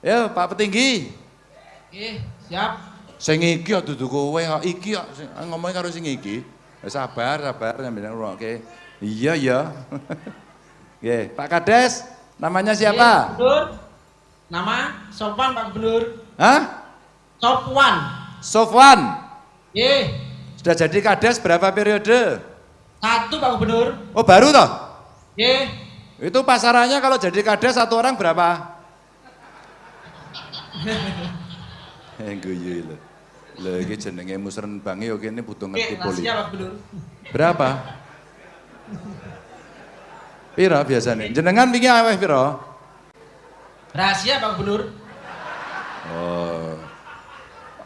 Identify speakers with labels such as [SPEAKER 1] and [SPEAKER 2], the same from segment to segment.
[SPEAKER 1] Ya, Pak Petinggi.
[SPEAKER 2] Nggih, siap.
[SPEAKER 1] Sing iki kok dudu kowe kok iki kok sing- ngomong karo sing iki. Ya, sabar, sabar sampeyan ngrungokke. Iya, iya. Nggih, Pak Kades, namanya siapa?
[SPEAKER 2] Gubernur. Nama Sopan Pak Gubernur.
[SPEAKER 1] Hah?
[SPEAKER 2] Sopwan.
[SPEAKER 1] Sofwan.
[SPEAKER 2] Nggih,
[SPEAKER 1] Sudah jadi Kades berapa periode?
[SPEAKER 2] satu Pak Gubernur.
[SPEAKER 1] Oh, baru toh?
[SPEAKER 2] Nggih.
[SPEAKER 1] Itu pasarannya kalau jadi Kades satu orang berapa? Eh, guyu lho. Lho iki jenenge musren bangi yo kene butuh ngerti politik.
[SPEAKER 2] Pak Gubernur.
[SPEAKER 1] Berapa? Piro biasanya? Jenengan wingi aweh piro?
[SPEAKER 2] Rahasia Pak Gubernur.
[SPEAKER 1] Oh.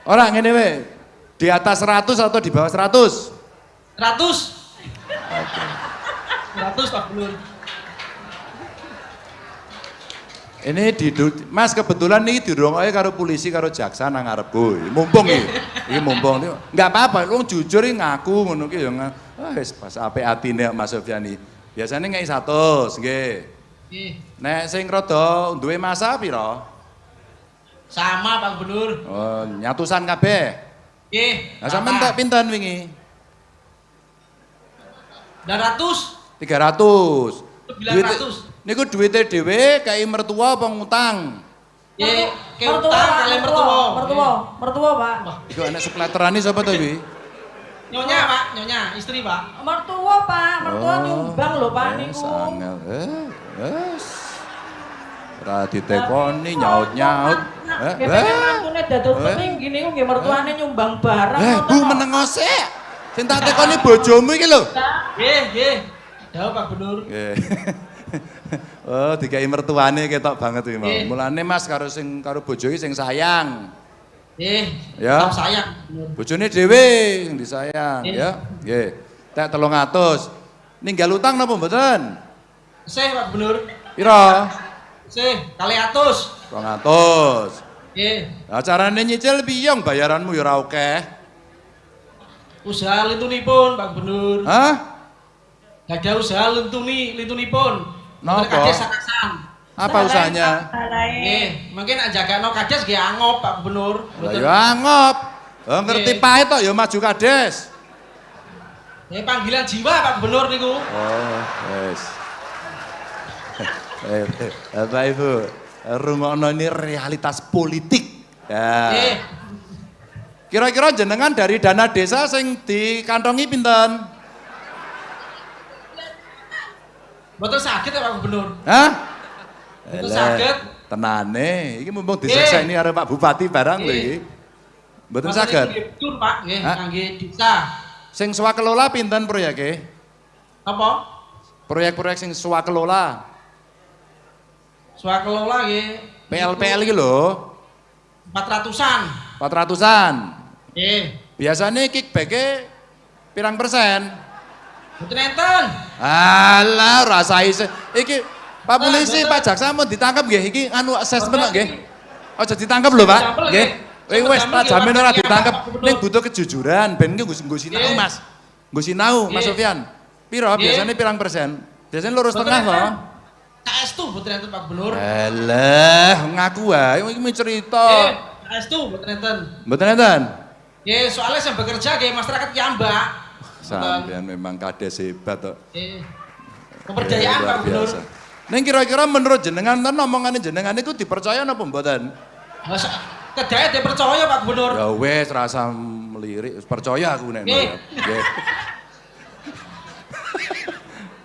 [SPEAKER 1] Ora ngene we. Di atas 100 atau di bawah 100?
[SPEAKER 2] 100.
[SPEAKER 1] Oke.
[SPEAKER 2] 100 Pak Gubernur.
[SPEAKER 1] Ini di Mas kebetulan nih dirungokke karo polisi karo jaksa nang ngarepku. Mumpung iki. Iki mumpung. Enggak apa-apa, wong jujur iki ngaku ngono ki ya. Ah wis pas apik atine Mas Sofiani. Biasanya ngei 100, nggih.
[SPEAKER 2] Nggih.
[SPEAKER 1] Nek sing rada duwe masa piro?
[SPEAKER 2] Sama Pak Gubernur.
[SPEAKER 1] Oh, nyatusan kabeh.
[SPEAKER 2] Nggih.
[SPEAKER 1] Lah sampean tak pinten wingi?
[SPEAKER 2] 200.
[SPEAKER 1] 300.
[SPEAKER 2] 900.
[SPEAKER 1] Niku duwite dhewe kai mertua apa ngutang?
[SPEAKER 2] Nggih, ke
[SPEAKER 3] mertua,
[SPEAKER 2] utang kalian
[SPEAKER 3] mertua,
[SPEAKER 2] mertua.
[SPEAKER 3] mertua, Pak.
[SPEAKER 2] Wah,
[SPEAKER 1] Iku anak sepleterani sapa to iki?
[SPEAKER 2] Nyonya Pak, nyonya, istri Pak.
[SPEAKER 3] Mertua, Pak, mertua nyumbang lho, Pak
[SPEAKER 1] eh,
[SPEAKER 3] niku.
[SPEAKER 1] Sangel. Eh, wes. Ora ditekoni nyaut-nyaut. Eh, eh.
[SPEAKER 3] mantune dados
[SPEAKER 1] Eh.
[SPEAKER 3] petinggi niku nggih mertuane nyumbang barang.
[SPEAKER 1] Eh, Bu
[SPEAKER 3] kok.
[SPEAKER 1] meneng sik. Sing tak tekoni bojomu iki lho.
[SPEAKER 2] Nggih, nggih. Dawuh Pak Gubernur.
[SPEAKER 1] Nggih. Oh, dikai mertuane ketok banget iki.
[SPEAKER 2] Nggih.
[SPEAKER 1] Mulane Mas karo sing karo iki sing sayang.
[SPEAKER 2] Nggih.
[SPEAKER 1] Ya.
[SPEAKER 2] Sayang.
[SPEAKER 1] Bojone dhewe sing disayang, ya. Nggih. Tek 300. Ninggal utang napa mboten?
[SPEAKER 2] Sih Pak Gubernur.
[SPEAKER 1] Pira?
[SPEAKER 2] Sih, kali atus.
[SPEAKER 1] 200.
[SPEAKER 2] Nggih.
[SPEAKER 1] Lah carane nyicil piye bayaranmu ya ora akeh.
[SPEAKER 2] Usaha lintunipun Pak Gubernur.
[SPEAKER 1] Hah?
[SPEAKER 2] Gak ada usaha lintuni, lintunipun.
[SPEAKER 1] Napa?
[SPEAKER 2] Kades sakasan.
[SPEAKER 1] Apa usahanya?
[SPEAKER 2] Nggih, mungkin ajagano kades nggih angop Pak Gubernur.
[SPEAKER 1] Ya angop. Oh, ngerti pahit tok ya maju kades.
[SPEAKER 2] Nggih, panggilan jiwa Pak Gubernur niku.
[SPEAKER 1] Oh, wes. Eh, Bapak Ibu, rungokno ini realitas politik. Ya.
[SPEAKER 2] Nggih.
[SPEAKER 1] Kira-kira jenengan dari dana desa sing dikantongi pinten?
[SPEAKER 2] Mboten saged ya Pak Gubernur.
[SPEAKER 1] Hah? Eleh,
[SPEAKER 2] saged.
[SPEAKER 1] Tenane, iki mumpung ini karo Pak Bupati barang lho
[SPEAKER 2] Nggih.
[SPEAKER 1] iki. Mboten
[SPEAKER 2] Mboten
[SPEAKER 1] saged.
[SPEAKER 2] nggih betul Pak, nggih, kangge desa.
[SPEAKER 1] Sing swakelola pinten proyeke?
[SPEAKER 2] Apa?
[SPEAKER 1] Proyek-proyek sing swakelola.
[SPEAKER 2] Swakelola nggih.
[SPEAKER 1] PLPL iki lho,
[SPEAKER 2] 400-an.
[SPEAKER 1] 400-an.
[SPEAKER 2] Nggih.
[SPEAKER 1] Biasanya kickback pirang persen?
[SPEAKER 2] Mboten enten.
[SPEAKER 1] Alah, rasa isi. Iki Pak
[SPEAKER 2] Ah,
[SPEAKER 1] polisi. Pak jaksa mau ditangkap nggih? Iki anu assessment nggih.
[SPEAKER 2] iki.
[SPEAKER 1] Aja ditangkap lho, Pak. Nggih. Wis wis
[SPEAKER 2] Sampel,
[SPEAKER 1] tak
[SPEAKER 2] nggih,
[SPEAKER 1] jamin ora
[SPEAKER 2] Pak.
[SPEAKER 1] ditangkap.
[SPEAKER 2] Pak.
[SPEAKER 1] Ning butuh kejujuran ben nggo nggo sinau. Mas. Nggo sinau, Mas. Sofian. Piro biasanya pirang persen? Biasanya lurus tengah
[SPEAKER 2] enten.
[SPEAKER 1] to.
[SPEAKER 2] KS tuh mboten enten Pak Gubernur.
[SPEAKER 1] Alah, ngaku wae iki mau cerita.
[SPEAKER 2] Nggih, KS tuh mboten enten.
[SPEAKER 1] Mboten enten?
[SPEAKER 2] Nggih, soalnya saya bekerja nggih masyarakat Yamba.
[SPEAKER 1] Sampeyan memang kades hebat kok.
[SPEAKER 2] Nggih. Pemberdayaan
[SPEAKER 1] Eh,
[SPEAKER 2] Pak Gubernur.
[SPEAKER 1] Ning kira-kira menurut jenengan ten omongannya jenengan itu dipercaya napa mboten?
[SPEAKER 2] Kedaya dipercaya Pak Gubernur.
[SPEAKER 1] Ya wes rasa melirik, percaya aku nek.
[SPEAKER 2] Nggih.
[SPEAKER 1] Nggih.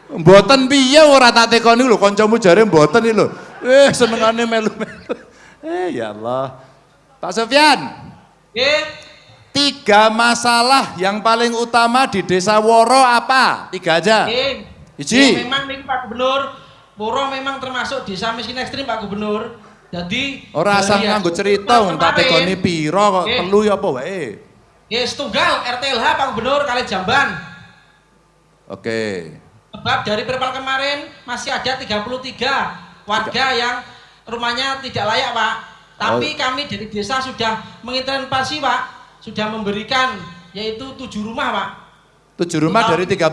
[SPEAKER 1] Mboten piye ora tak tekoni lho kancamu jare mboten iki lho. Eh senengane melu-melu. Eh ya Allah. Pak Sofyan,
[SPEAKER 2] Nggih.
[SPEAKER 1] Tiga masalah yang paling utama di Desa Woro apa? Tiga aja. Iji.
[SPEAKER 2] Nggih, memang nih Pak Gubernur, Puro memang termasuk desa miskin ekstrim Pak Gubernur. Jadi
[SPEAKER 1] Ora asal
[SPEAKER 2] dari
[SPEAKER 1] nganggo cerita tak tekoni piro kok telu ya apa wae.
[SPEAKER 2] Nggih, setunggal RTLH Pak Gubernur kali Jamban.
[SPEAKER 1] Oke.
[SPEAKER 2] Sebab dari perpal kemarin masih ada 33 warga yang rumahnya tidak layak Pak. Tapi
[SPEAKER 1] Oh.
[SPEAKER 2] kami dari desa sudah mengintervensi Pak, sudah memberikan yaitu tujuh rumah Pak.
[SPEAKER 1] Tujuh rumah dari 33.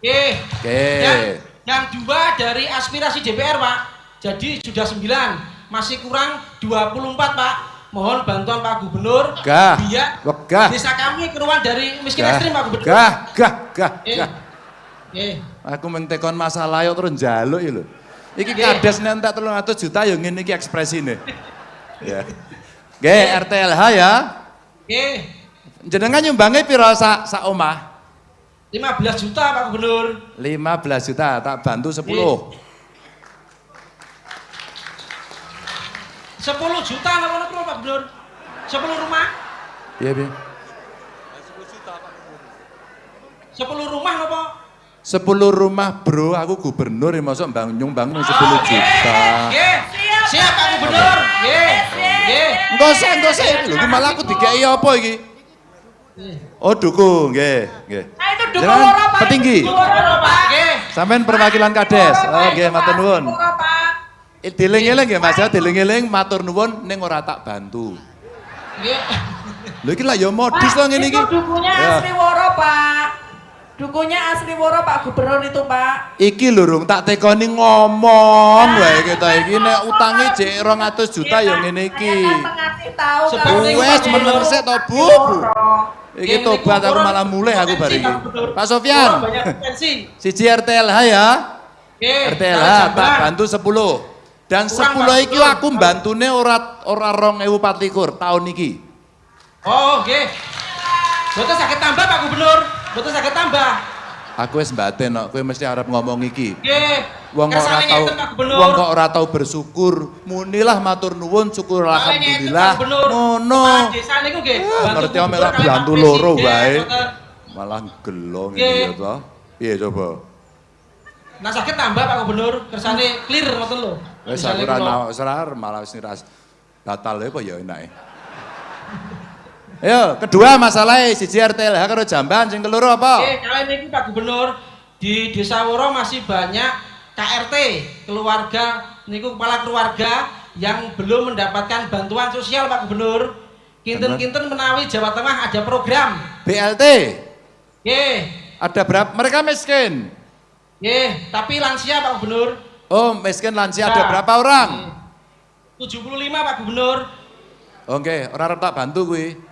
[SPEAKER 2] Oke.
[SPEAKER 1] Oke.
[SPEAKER 2] Dan yang dua dari aspirasi DPR Pak. Jadi sudah sembilan. masih kurang 24 Pak. Mohon bantuan Pak Gubernur
[SPEAKER 1] Gah,
[SPEAKER 2] biar
[SPEAKER 1] wegah.
[SPEAKER 2] desa kami keluar dari miskin
[SPEAKER 1] Gah,
[SPEAKER 2] ekstrim Pak Gubernur.
[SPEAKER 1] gah, gah, gah,
[SPEAKER 2] Eh,
[SPEAKER 1] gah.
[SPEAKER 2] eh,
[SPEAKER 1] Aku mentekon masalah yo terus njaluk iki lho. Iki kades nentak 300 juta yo ngene iki ekspresine. Ya. Nggih, RTLH ya.
[SPEAKER 2] Oke.
[SPEAKER 1] Jenengan nyumbange pira sak sak omah?
[SPEAKER 2] 15 juta Pak Gubernur.
[SPEAKER 1] 15 juta, tak bantu 10.
[SPEAKER 2] 10 juta apa ngono Pak Gubernur? 10 rumah?
[SPEAKER 1] Iya, piye?
[SPEAKER 2] 10 rumah napa?
[SPEAKER 1] 10 rumah, Bro. Aku gubernur ya masuk mbang nyumbang 10 juta.
[SPEAKER 2] Nggih. Siap Pak Gubernur. Nggih. Nggih.
[SPEAKER 1] Usah, enggak usah. Lho, iki malah aku dikei apa iki? Oh, dukung, nggih, nggih.
[SPEAKER 3] Nah itu dukung
[SPEAKER 1] Jangan
[SPEAKER 3] loro Pak.
[SPEAKER 1] petinggi.
[SPEAKER 3] Dukung loro Pak.
[SPEAKER 2] Nggih.
[SPEAKER 1] Sampean perwakilan Kades. Oh, nggih, matur nuwun.
[SPEAKER 3] Loro,
[SPEAKER 1] Diling-eling nggih Mas, ya, diling-eling matur nuwun ning ora tak bantu.
[SPEAKER 2] Nggih.
[SPEAKER 1] Lho iki lah ya modus to ngene iki.
[SPEAKER 3] Itu dukunya
[SPEAKER 1] Ya.
[SPEAKER 3] asli woro Pak. Dukunya asli woro Pak Gubernur itu Pak.
[SPEAKER 1] Iki lho Rung, tak tekoni ngomong wae kita iki nek utange jek 200 juta ya ngene iki.
[SPEAKER 3] Saya
[SPEAKER 1] Wes meneng sik to, Bu. Iki tobat aku malah mulai aku bar iki.
[SPEAKER 2] Pak
[SPEAKER 1] Sofyan. Siji RTLH ya. RTLH tak bantu 10. Dan
[SPEAKER 2] Kurang,
[SPEAKER 1] 10
[SPEAKER 2] Pak
[SPEAKER 1] iki aku mbantune ora ora 2024 tahun iki.
[SPEAKER 2] Oh, nggih. Boten saged tambah Pak Gubernur. Boten saged tambah.
[SPEAKER 1] Aku wis mbaten kok, kowe mesti arep ngomong iki.
[SPEAKER 2] Nggih.
[SPEAKER 1] Wong ora tau wong kok ora tau bersyukur. Munilah matur nuwun syukur alhamdulillah. Ngono.
[SPEAKER 2] Desa niku nggih. Bantu
[SPEAKER 1] ngerti
[SPEAKER 2] gubernur
[SPEAKER 1] melok bantu loro wae. Malah gelo ngene ya to. Piye coba?
[SPEAKER 2] Nah sakit tambah Pak Gubernur, kersane clear ngoten lho.
[SPEAKER 1] Wis aku ora nau serar malah wis niras batal ya apa ya enake. Ayo, kedua masalah siji RTLH karo jamban sing keloro apa?
[SPEAKER 2] Oke, kalian ini Pak Gubernur di Desa Woro masih banyak KRT keluarga niku kepala keluarga yang belum mendapatkan bantuan sosial Pak Gubernur. Kinten-kinten menawi Jawa Tengah ada program.
[SPEAKER 1] BLT
[SPEAKER 2] Nggih,
[SPEAKER 1] ada berapa? Mereka miskin.
[SPEAKER 2] nggih, tapi lansia Pak Gubernur.
[SPEAKER 1] Oh, miskin lansia ada
[SPEAKER 2] Nah.
[SPEAKER 1] berapa orang?
[SPEAKER 2] 75 Pak Gubernur.
[SPEAKER 1] Oke, orang arep tak bantu kuwi.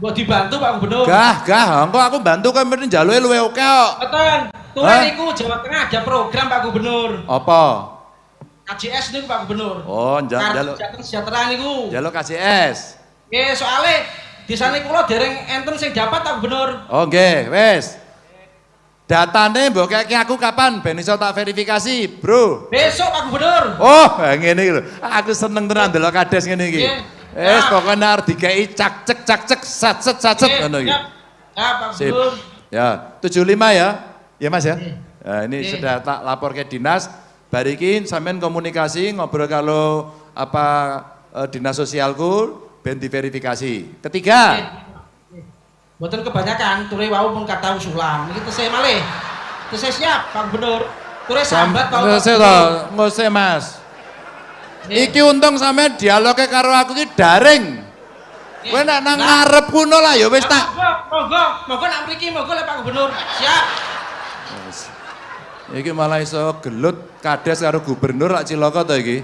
[SPEAKER 2] Buat dibantu Pak Gubernur.
[SPEAKER 1] Gah, gah, engko aku bantu kowe mesti njaluke luwe oke kok.
[SPEAKER 2] Tuh
[SPEAKER 1] Hah?
[SPEAKER 2] niku Jawa Tengah ada program Pak Gubernur.
[SPEAKER 1] Apa?
[SPEAKER 2] KJS niku Pak Gubernur.
[SPEAKER 1] Oh, njaluk
[SPEAKER 2] sejahtera niku.
[SPEAKER 1] njaluk KCS.
[SPEAKER 2] Nggih, soalnya di sana kula dereng enten sing dapat Pak Gubernur.
[SPEAKER 1] Oh, nggih, wis. Datane mbok keke aku kapan ben iso tak verifikasi, Bro?
[SPEAKER 2] Besok Pak Gubernur.
[SPEAKER 1] Oh, ngene iki lho. Aku seneng tenan ndelok kades ngene iki.
[SPEAKER 2] Nggih.
[SPEAKER 1] Wis
[SPEAKER 2] Nah.
[SPEAKER 1] pokoknya arep dikei cak cek cak cek sat set sat set ngono iki.
[SPEAKER 2] siap. Ya Pak
[SPEAKER 1] Sip. Ya, 75 ya. Ya Mas ya.
[SPEAKER 2] Nggih.
[SPEAKER 1] Nah, ini sudah tak lapor ke dinas. Barikin sampean komunikasi ngobrol kalau apa eh, dinas sosialku ben diverifikasi. Ketiga,
[SPEAKER 2] Boten kebanyakan, ture wau pun kata usulan. Iki tesih malih. Tesih siap Pak Gubernur. Ture sambat
[SPEAKER 1] toh, nggak usah Mas. Iki untung sampean dialognya karo aku iki daring. Kowe nek nang ngarep kuno lah ya wis tak.
[SPEAKER 2] Monggo, monggo, nak mriki monggo le Pak Gubernur. Siap.
[SPEAKER 1] Iki malah iso gelut kades karo gubernur lak cilaka to iki.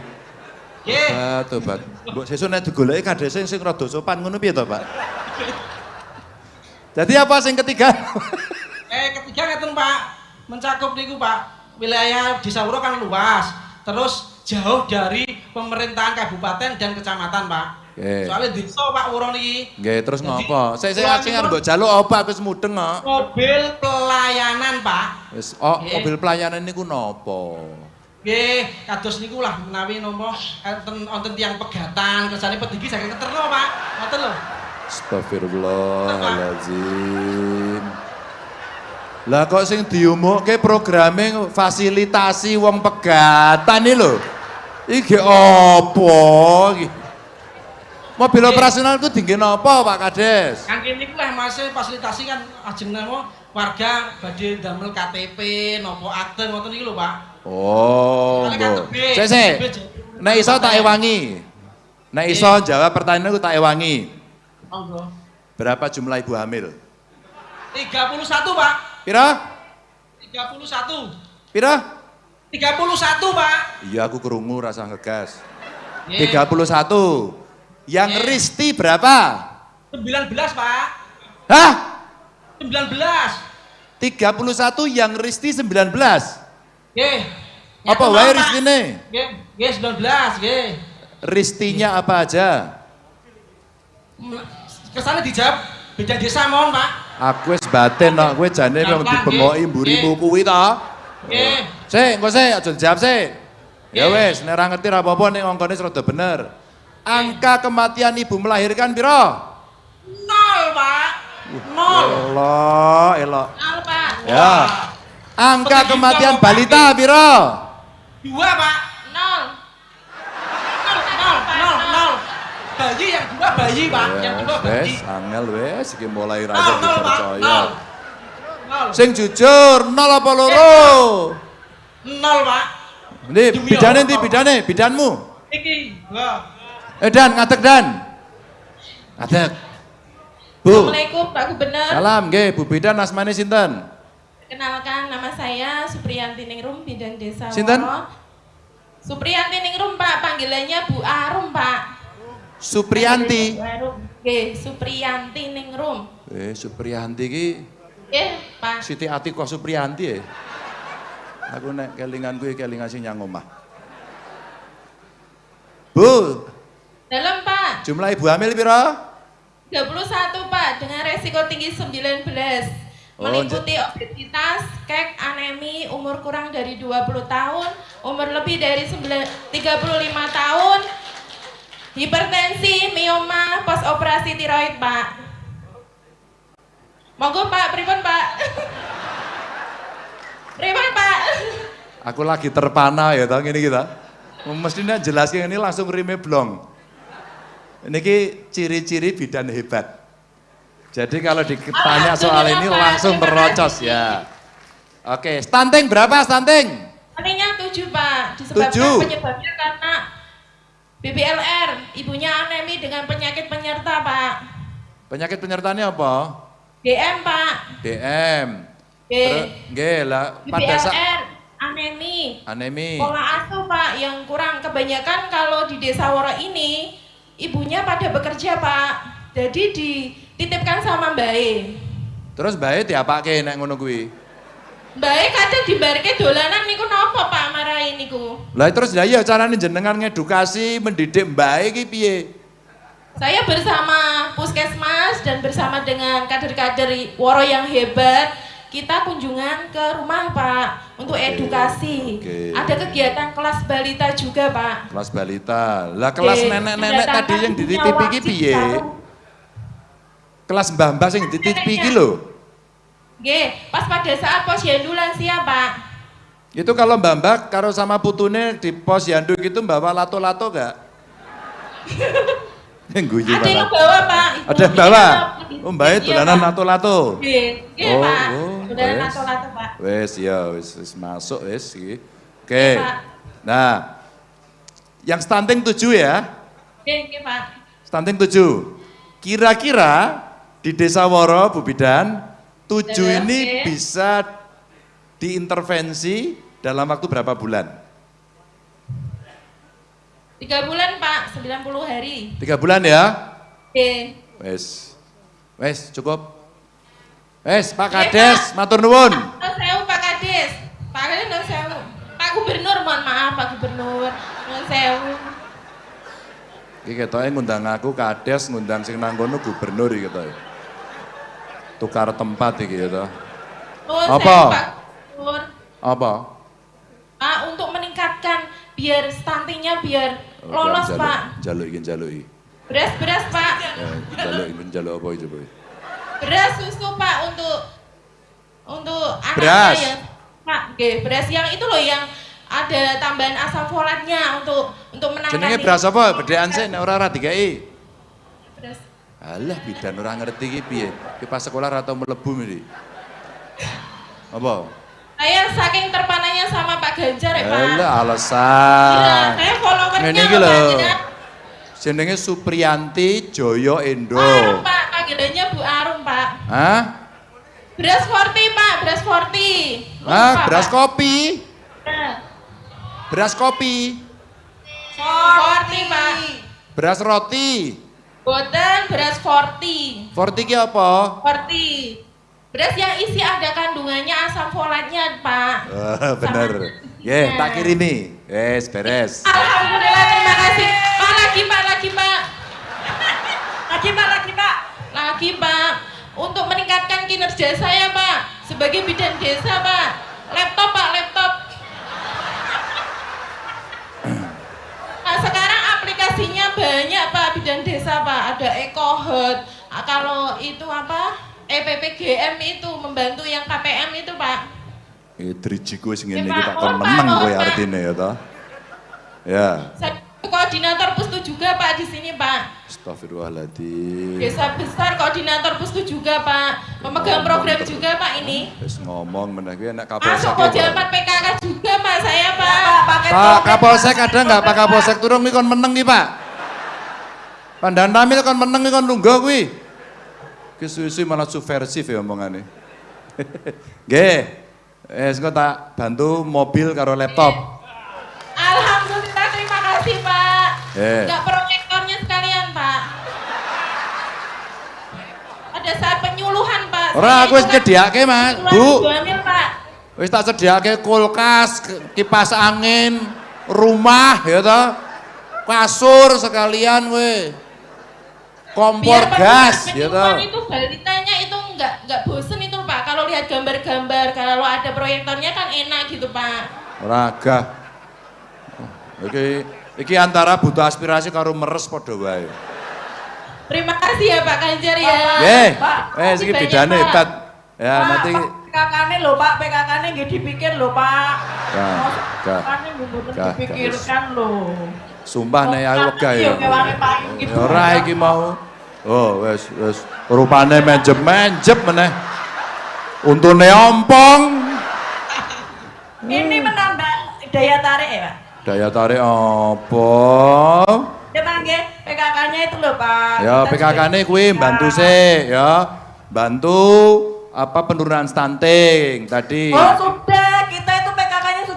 [SPEAKER 2] Nggih.
[SPEAKER 1] Ah, tobat. Mbok sesuk nek digoleki kades sing sing rada sopan ngono piye to, Pak? Jadi apa sing ketiga?
[SPEAKER 2] Eh ketiga ngeten Pak, mencakup niku Pak, wilayah Desa Wuro kan luas, terus jauh dari pemerintahan kabupaten dan kecamatan Pak. Soalnya desa Pak Wuro niki
[SPEAKER 1] Nggih, terus ngopo? Sik sik
[SPEAKER 2] kula
[SPEAKER 1] sing
[SPEAKER 2] niku-
[SPEAKER 1] mbok jaluk apa wis mudeng kok.
[SPEAKER 2] mobil pelayanan Pak.
[SPEAKER 1] Wis oh,
[SPEAKER 2] Nggih.
[SPEAKER 1] mobil pelayanan niku nopo?
[SPEAKER 2] Nggih, kados niku lah menawi nopo enten wonten tiyang pegatan kersane pedigi saking keterno Pak. Ngoten lho.
[SPEAKER 1] Astagfirullahaladzim. Lah kok sing diumukke programe fasilitasi wong pegatan iki lho. Iki apa iki? Mobil operasional itu tinggi napa Pak Kades?
[SPEAKER 2] Kangge niku lah masih fasilitasi kan ajeng napa warga badhe damel KTP, nopo akte ngoten niku lho Pak.
[SPEAKER 1] Oh.
[SPEAKER 2] KTP,
[SPEAKER 1] Sik sik. Nek iso tak ewangi. Nek iso jawab pertanyaanku tak ewangi.
[SPEAKER 2] Monggo.
[SPEAKER 1] Berapa jumlah ibu hamil?
[SPEAKER 2] 31 Pak.
[SPEAKER 1] Pira?
[SPEAKER 2] 31.
[SPEAKER 1] Pira?
[SPEAKER 2] 31 Pak.
[SPEAKER 1] Iya aku kerungu rasa ngegas.
[SPEAKER 2] Nggih.
[SPEAKER 1] 31. Yang
[SPEAKER 2] Nggih.
[SPEAKER 1] Risti berapa?
[SPEAKER 2] 19 Pak.
[SPEAKER 1] Hah?
[SPEAKER 2] 19.
[SPEAKER 1] 31 yang Risti 19.
[SPEAKER 2] Nggih.
[SPEAKER 1] Apa wae. Ristine?
[SPEAKER 2] Nggih, nggih 19, nggih.
[SPEAKER 1] Ristinya apa aja?
[SPEAKER 2] Ke sana dijawab beda desa mohon Pak.
[SPEAKER 1] Aku wis batin kok, kowe jane wong
[SPEAKER 2] Gampang,
[SPEAKER 1] dibengoki
[SPEAKER 2] nggih.
[SPEAKER 1] mburimu kuwi to.
[SPEAKER 2] Nggih.
[SPEAKER 1] Sik, engko sik aja dijawab sik. Ya
[SPEAKER 2] Nggih.
[SPEAKER 1] wis, nek ora ngerti ra apa-apa ning angkane rada bener. Angka kematian ibu melahirkan piro?
[SPEAKER 2] Nol Pak. Nol.
[SPEAKER 1] Elok, elok.
[SPEAKER 3] Nol, Pak.
[SPEAKER 1] Ya. Angka kematian balita piro?
[SPEAKER 2] Dua Pak.
[SPEAKER 3] Nol.
[SPEAKER 2] Nol, nol, nol, nol. Bayi yang dua bayi Pak, yang dua bayi.
[SPEAKER 1] wes, angel wes, iki mulai ra
[SPEAKER 2] Nol,
[SPEAKER 1] iso
[SPEAKER 2] nol Pak,
[SPEAKER 1] dipercaya.
[SPEAKER 2] nol. Nol.
[SPEAKER 1] Sing jujur, nol apa loro?
[SPEAKER 2] Nol Pak. Demi
[SPEAKER 1] bidane ndi bidane? Bidanmu?
[SPEAKER 2] Iki.
[SPEAKER 1] Eh Dan, ngadeg Dan. Ngadeg. Bu.
[SPEAKER 3] Assalamualaikum Pak Gubernur.
[SPEAKER 1] Salam, nggih, Bu Bidan asmane sinten?
[SPEAKER 3] Kenalkan nama saya Supriyanti Ningrum Bidan Desa
[SPEAKER 1] Sinten?
[SPEAKER 3] Woro. Supriyanti Ningrum Pak, panggilannya Bu Arum Pak.
[SPEAKER 1] Supriyanti.
[SPEAKER 3] Supriyanti Ningrum.
[SPEAKER 1] Eh, Supriyanti iki
[SPEAKER 3] Eh, Pak.
[SPEAKER 1] Siti Atikoh Supriyanti ya. Aku nek kelingan kuwi kelingan sing nyang omah. Bu,
[SPEAKER 3] Dalam Pak.
[SPEAKER 1] jumlah ibu hamil piro?
[SPEAKER 3] 31 Pak, dengan resiko tinggi 19.
[SPEAKER 1] Oh,
[SPEAKER 3] Meliputi obesitas, kek, anemi, umur kurang dari 20 tahun, umur lebih dari 9 35 tahun, hipertensi, mioma, pos operasi tiroid Pak. Monggo Pak, pripun Pak? pripun Pak?
[SPEAKER 1] Aku lagi terpana ya tau ngene kita. Mestinya jelasnya ini langsung rime blong. Ini ciri-ciri bidan hebat. Jadi kalau ditanya soal ini langsung terrocos ya. Oke, stunting berapa stunting?
[SPEAKER 3] Anehnya 7 Pak, disebabkan
[SPEAKER 1] Tujuh.
[SPEAKER 3] penyebabnya karena BBLR, ibunya anemi dengan penyakit penyerta Pak.
[SPEAKER 1] Penyakit penyertanya apa?
[SPEAKER 3] DM Pak.
[SPEAKER 1] DM. Nggih lah pada saat
[SPEAKER 3] anemi,
[SPEAKER 1] anemi.
[SPEAKER 3] pola asuh Pak yang kurang. Kebanyakan kalau di desa Woro ini, ibunya pada bekerja Pak. Jadi dititipkan sama Mbak E.
[SPEAKER 1] Terus bae diapake nek ngono kuwi?
[SPEAKER 3] Mbak E kadang dibarke dolanan niku napa Pak marahi niku.
[SPEAKER 1] Lah terus ya iya carane jenengan ngedukasi mendidik mbake iki piye?
[SPEAKER 3] Saya bersama Puskesmas dan bersama dengan kader-kader Woro yang hebat, kita kunjungan ke rumah Pak untuk
[SPEAKER 1] Oke,
[SPEAKER 3] edukasi.
[SPEAKER 1] oke.
[SPEAKER 3] Ada kegiatan kelas balita juga Pak.
[SPEAKER 1] Kelas balita. Lah kelas nenek-nenek
[SPEAKER 3] mendatangkan
[SPEAKER 1] tadi yang dititipi iki piye? Kelas mbah-mbah sing dititipi iki lho.
[SPEAKER 3] Nggih, pas pada saat posyandu lansia Pak.
[SPEAKER 1] Itu kalau mbah-mbah karo sama putune di pos yandu gitu bawa lato-lato gak? Guyu
[SPEAKER 3] Ada yang bawa Pak. Ibu.
[SPEAKER 1] Ada yang bawa?
[SPEAKER 3] Iya,
[SPEAKER 1] Oh,
[SPEAKER 3] iya,
[SPEAKER 1] dolanan
[SPEAKER 3] Pak.
[SPEAKER 1] lato-lato.
[SPEAKER 3] Nggih,
[SPEAKER 1] Oh,
[SPEAKER 3] Pak.
[SPEAKER 1] oh,
[SPEAKER 3] Dolanan
[SPEAKER 1] wes.
[SPEAKER 3] lato-lato Pak.
[SPEAKER 1] Wes ya wes wes masuk wes iki. Oke.
[SPEAKER 3] Pak.
[SPEAKER 1] Nah, yang stunting 7 ya.
[SPEAKER 3] Nggih, nggih Pak.
[SPEAKER 1] Stunting 7. Kira-kira di Desa Woro, Bu Bidan, 7
[SPEAKER 3] Dalam,
[SPEAKER 1] ini
[SPEAKER 3] oke.
[SPEAKER 1] bisa diintervensi dalam waktu berapa bulan?
[SPEAKER 3] Tiga bulan Pak, 90 hari.
[SPEAKER 1] Tiga bulan ya?
[SPEAKER 3] Nggih.
[SPEAKER 1] Wes. Wes, cukup. Wes, Pak Kades, matur nuwun.
[SPEAKER 3] Sewu Pak Kades. Pak Kades nggak sewu. Pak Gubernur, mohon maaf Pak Gubernur. Nggak sewu.
[SPEAKER 1] Iki ketoke ngundang aku Kades, ngundang sing nang kono gubernur iki ketoke. Tukar tempat iki gitu.
[SPEAKER 3] Nuwun
[SPEAKER 1] Apa?
[SPEAKER 3] Pak Gubernur.
[SPEAKER 1] Apa?
[SPEAKER 3] Pak, biar stuntingnya biar
[SPEAKER 1] Oh,
[SPEAKER 3] lolos
[SPEAKER 1] jaluk,
[SPEAKER 3] Pak.
[SPEAKER 1] Jaluk iki jaluk iki.
[SPEAKER 3] Beras-beras Pak.
[SPEAKER 1] Eh, jaluk iki jaluk apa iki coba?
[SPEAKER 3] Beras susu Pak untuk untuk anaknya
[SPEAKER 1] Beras.
[SPEAKER 3] yang Pak, nggih, beras yang itu loh yang ada tambahan asam folatnya untuk untuk menangani
[SPEAKER 1] Jenenge beras apa? Bedean sih nek ora ora dikai.
[SPEAKER 3] Beras.
[SPEAKER 1] Alah bidan ora ngerti iki piye. Ki pas sekolah ora tau mlebu iki. Apa?
[SPEAKER 3] Saya saking terpananya sama Pak Ganjar ya Pak.
[SPEAKER 1] Alah
[SPEAKER 3] Iya,
[SPEAKER 1] alasan.
[SPEAKER 3] saya followernya
[SPEAKER 1] lho.
[SPEAKER 3] Pak, jenengan.
[SPEAKER 1] Jenenge Supriyanti Joyo Endo.
[SPEAKER 3] Arum Pak, panggilannya Bu Arum Pak.
[SPEAKER 1] Hah?
[SPEAKER 3] Beras forti Pak, beras forti. Lupa,
[SPEAKER 1] Ah, beras
[SPEAKER 3] Pak.
[SPEAKER 1] kopi.
[SPEAKER 3] Nah,
[SPEAKER 1] Beras kopi,
[SPEAKER 3] Forti, Pak.
[SPEAKER 1] beras roti.
[SPEAKER 3] Boten beras forti.
[SPEAKER 1] Forti ki apa?
[SPEAKER 3] Forti. Beras yang isi ada kandungannya asam folatnya, Pak.
[SPEAKER 1] Oh, bener. Ye, tak kirimi. Yes, beres.
[SPEAKER 3] Alhamdulillah, terima kasih. Pak, lagi, Pak, lagi, Pak.
[SPEAKER 4] Lagi Pak, lagi Pak.
[SPEAKER 3] Lagi, Pak. Untuk meningkatkan kinerja saya, Pak. Sebagai bidan desa, Pak. Laptop, Pak, laptop. Nah, sekarang aplikasinya banyak, Pak, bidan desa, Pak. Ada EcoHealth. Ah, Kalau itu apa? EPPGM itu membantu yang KPM itu, Pak.
[SPEAKER 1] Eh, drijiku sing ngene
[SPEAKER 3] Ya,
[SPEAKER 1] iki
[SPEAKER 3] Pak.
[SPEAKER 1] tak kon
[SPEAKER 3] Pak,
[SPEAKER 1] meneng kowe
[SPEAKER 3] Pak.
[SPEAKER 1] artine ya toh. Ya.
[SPEAKER 3] Saya koordinator pustu juga, Pak, di sini, Pak.
[SPEAKER 1] Astagfirullahaladzim.
[SPEAKER 3] Desa besar koordinator pustu juga, Pak. Pemegang program juga, Pak, ini.
[SPEAKER 1] Wis ngomong meneh kuwi enak kapolsek.
[SPEAKER 3] Masuk Kojamat PKK juga, Pak, saya, Pak.
[SPEAKER 4] Pak,
[SPEAKER 1] Pak
[SPEAKER 4] topeng.
[SPEAKER 1] Kapolsek ada nggak Pak Kapolsek turun iki kon meneng iki, Pak? Pandan Tamil kon meneng iki kon lungguh kuwi. Ki suwi-suwi malah subversif ya omongane. Nggih. Eh, engko tak bantu mobil karo laptop.
[SPEAKER 3] Alhamdulillah, terima kasih, Pak.
[SPEAKER 1] Eh.
[SPEAKER 3] Enggak proyektornya sekalian, Pak. Ada saat penyuluhan, Pak.
[SPEAKER 1] Ora aku wis nyediake, Mas. Bu.
[SPEAKER 3] hamil, Pak.
[SPEAKER 1] Wis tak sediake kulkas, kipas angin, rumah ya toh. Kasur sekalian we. Kompor
[SPEAKER 3] Biar
[SPEAKER 1] gas ya toh.
[SPEAKER 3] itu balitanya itu enggak enggak bosen itu, Pak. Kalau lihat gambar-gambar, kalau ada proyektornya kan enak gitu, Pak.
[SPEAKER 1] Raga. Iki iki antara butuh aspirasi karo meres padha wae.
[SPEAKER 3] Terima kasih ya Pak Ganjar ya.
[SPEAKER 1] Nggih.
[SPEAKER 4] Pak,
[SPEAKER 1] Eh iki bedane
[SPEAKER 3] Pak.
[SPEAKER 1] hebat. Ya
[SPEAKER 4] Pak,
[SPEAKER 1] nanti
[SPEAKER 4] Pak, PKK-nya lho Pak, PKK-nya nggak dipikir lho Pak. PKK-nya nggak
[SPEAKER 1] gah,
[SPEAKER 4] dipikirkan lho.
[SPEAKER 1] sumpah nek aku wegah ya. Ya
[SPEAKER 4] gitu.
[SPEAKER 1] ora iki mau. Oh, wis wis rupane menjep-menjep meneh. Untune ompong.
[SPEAKER 4] Ini menambah daya tarik ya Pak.
[SPEAKER 1] Daya tarik apa?
[SPEAKER 4] Ya Pak, PKK-nya itu lho Pak.
[SPEAKER 1] Ya
[SPEAKER 4] sudah-
[SPEAKER 1] kuwi bantu sih ya. Bantu apa penurunan stunting tadi.
[SPEAKER 4] Oh sudah, PKK-nya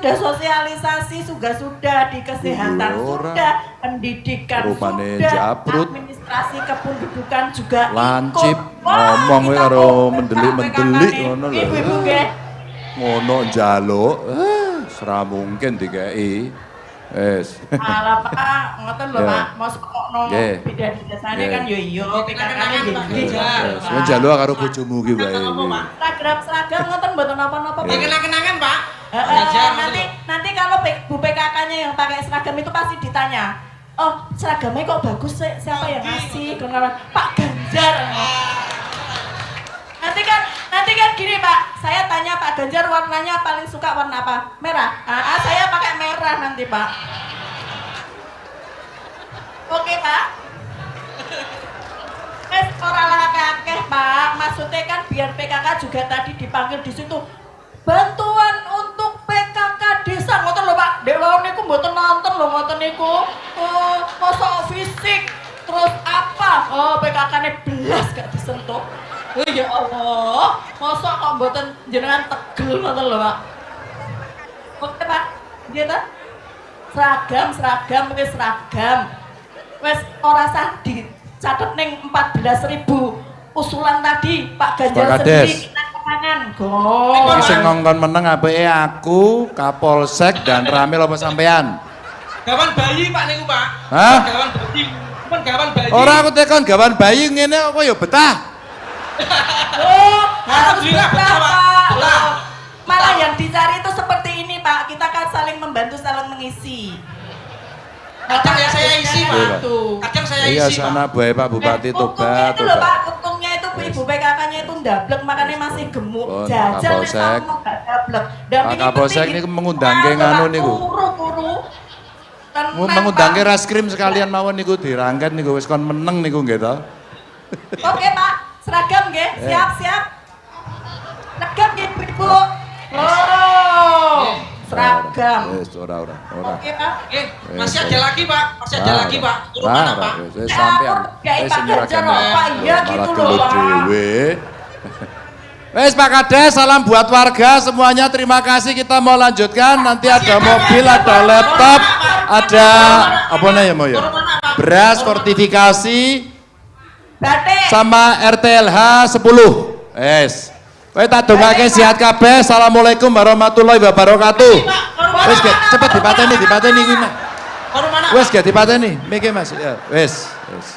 [SPEAKER 4] sudah sosialisasi, sudah sudah di kesehatan,
[SPEAKER 1] Iya, ora.
[SPEAKER 4] sudah pendidikan,
[SPEAKER 1] Rupane
[SPEAKER 4] sudah
[SPEAKER 1] jabrut.
[SPEAKER 4] administrasi kependudukan juga
[SPEAKER 1] Lancip.
[SPEAKER 4] Wah,
[SPEAKER 1] ngomong kowe karo mendelik-mendelik ngono lho.
[SPEAKER 4] Ibu-ibu nggih.
[SPEAKER 1] Ngono njaluk. Eh, Sera mungkin dikei. Wes.
[SPEAKER 4] Alah Pak, ngoten lho
[SPEAKER 1] Ya.
[SPEAKER 4] Pak, mosok kok
[SPEAKER 1] Nggih.
[SPEAKER 4] bidan biasane
[SPEAKER 1] Nggih.
[SPEAKER 4] kan yo iya, PKK-nya
[SPEAKER 2] Kenangan, Pak
[SPEAKER 4] nggih.
[SPEAKER 2] Ganjar.
[SPEAKER 1] Wes, kowe njaluk karo bojomu ki wae.
[SPEAKER 2] Pak?
[SPEAKER 4] Seragam ngoten mboten napa-napa
[SPEAKER 2] Ya kenang-kenangan, Pak.
[SPEAKER 4] Eh, eh, nanti nanti kalau Bu PKK-nya yang pakai seragam itu pasti ditanya. Oh, seragamnya kok bagus sih? Siapa yang ngasih? Kenapa? Pak Ganjar. Nanti kan nanti kan gini Pak, saya tanya Pak Ganjar warnanya paling suka warna apa? Merah. Ah, ah, saya pakai merah nanti Pak. Oke Pak. Wes ora lah kakeh Pak, maksudnya kan biar PKK juga tadi dipanggil di situ bantuan untuk PKK desa ngoten lho Pak. Dek lawan niku mboten nonton lho ngoten niku. Masa fisik terus apa? Oh, PKK-ne belas gak disentuh. Oh ya Allah, masa kok mboten jenengan tegel ngoten lho Pak. Oke Pak, dia ta? Seragam, seragam, wis seragam. Wes ora sah dicatet ning 14.000 usulan tadi Pak Ganjar sendiri Kemangan. Go.
[SPEAKER 1] Sing ngongkon meneng apike aku, Kapolsek dan Ramil apa sampean?
[SPEAKER 2] Gawan bayi, Pak niku, Pak.
[SPEAKER 1] Hah?
[SPEAKER 2] Gawan bayi. Pun gawan bayi.
[SPEAKER 1] Ora aku tekon gawan bayi ngene kok ya betah.
[SPEAKER 4] Oh, harus
[SPEAKER 2] Alhamdulillah,
[SPEAKER 4] betah,
[SPEAKER 2] Pak. Betah.
[SPEAKER 4] Oh, Malah yang dicari itu seperti ini Pak, kita kan saling membantu, saling mengisi.
[SPEAKER 2] Kadang ya saya isi, Pak.
[SPEAKER 1] Iya, Pak.
[SPEAKER 2] Kadang saya
[SPEAKER 1] Iya
[SPEAKER 2] isi,
[SPEAKER 1] sana
[SPEAKER 2] Pak.
[SPEAKER 1] bae Pak Bupati
[SPEAKER 4] untungnya
[SPEAKER 1] tobat
[SPEAKER 4] itu loh Pak, ibu PKK-nya itu ndablek makanya masih gemuk.
[SPEAKER 1] Pun,
[SPEAKER 4] Jajan nek kamu gak ndablek. Dan
[SPEAKER 1] Pak
[SPEAKER 4] ini
[SPEAKER 1] Kapolsek ini mengundangke
[SPEAKER 4] Pak,
[SPEAKER 1] nganu niku.
[SPEAKER 4] Kuru-kuru. Tenang,
[SPEAKER 1] Mau mengundangke
[SPEAKER 4] Pak.
[SPEAKER 1] ras krim sekalian mawon niku dirangket niku wis kon meneng niku nggih to.
[SPEAKER 4] Oke Pak, seragam nggih,
[SPEAKER 1] Eh.
[SPEAKER 4] siap siap. Seragam nggih Ibu. Oh, seragam.
[SPEAKER 1] Wis ora ora ora.
[SPEAKER 4] Oke Pak.
[SPEAKER 2] Eh, masih ada lagi, Pak. Masih ada lagi, Pak. Turun
[SPEAKER 1] Ora,
[SPEAKER 2] mana,
[SPEAKER 1] ora,
[SPEAKER 2] Pak?
[SPEAKER 1] wis, sampean. Wis ae.
[SPEAKER 4] Pak, iya gitu loh, Pak.
[SPEAKER 1] Wes Pak Kades, salam buat warga semuanya. Terima kasih. Kita mau lanjutkan. Nanti ada mobil, ada laptop, ada apa nih ya mau ya? Beras, fortifikasi, sama RTLH 10. Wes. Kowe tak dongake sehat kabeh. Assalamualaikum warahmatullahi wabarakatuh. Wes ge, cepet dipateni, dipateni.
[SPEAKER 2] Kono mana?
[SPEAKER 1] Wes ge dipateni. Miki Mas. Ya, wes. Wes.